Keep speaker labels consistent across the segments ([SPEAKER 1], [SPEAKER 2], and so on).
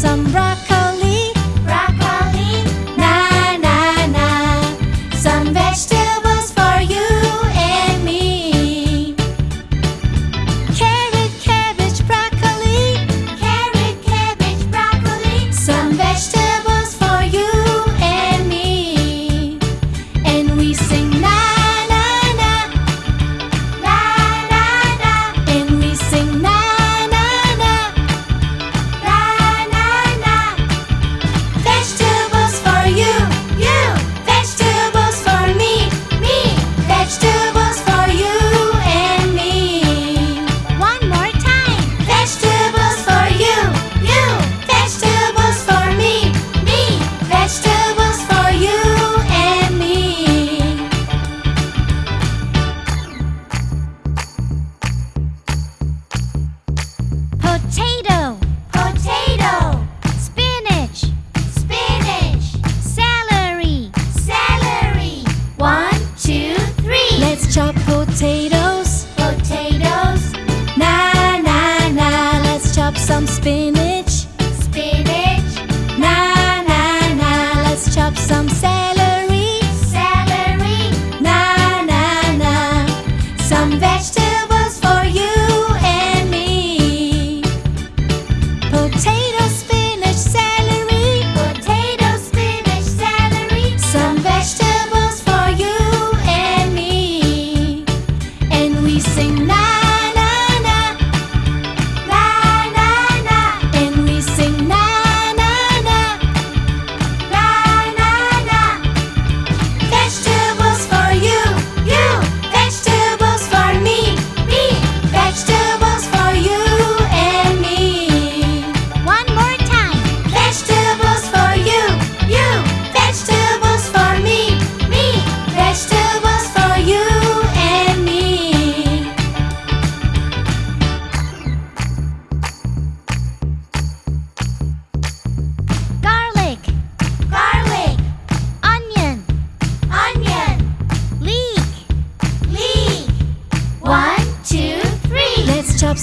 [SPEAKER 1] some rock potatoes.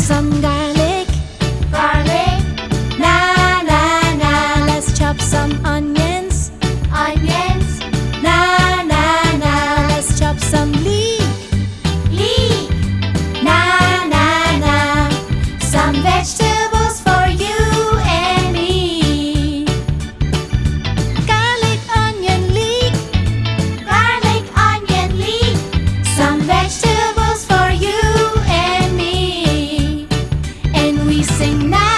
[SPEAKER 1] 心间 we sing now.